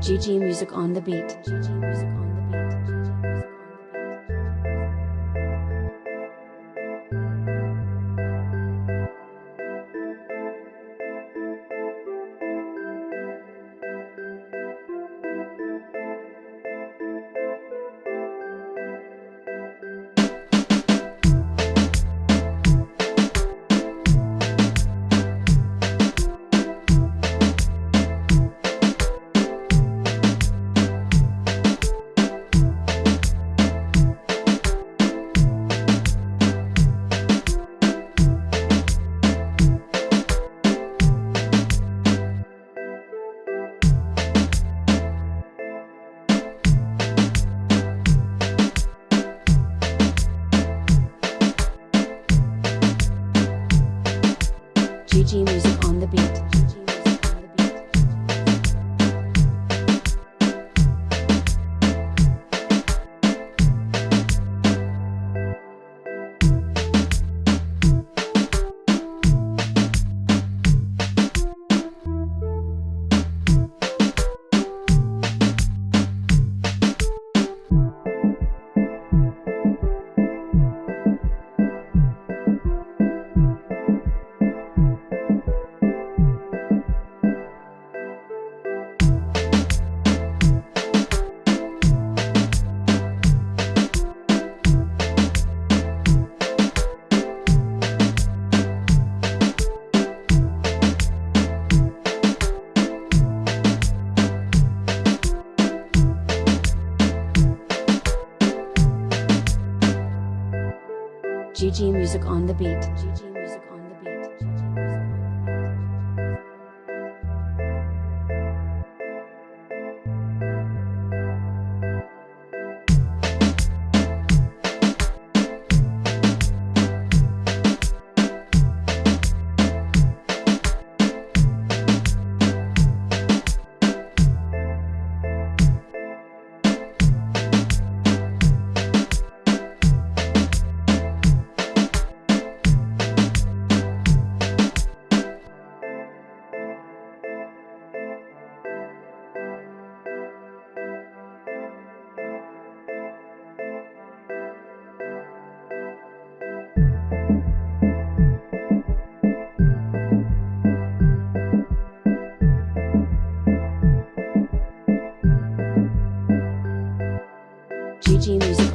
GG Music on the beat. GG Music on the beat. GG Music on the beat. Luigi Music.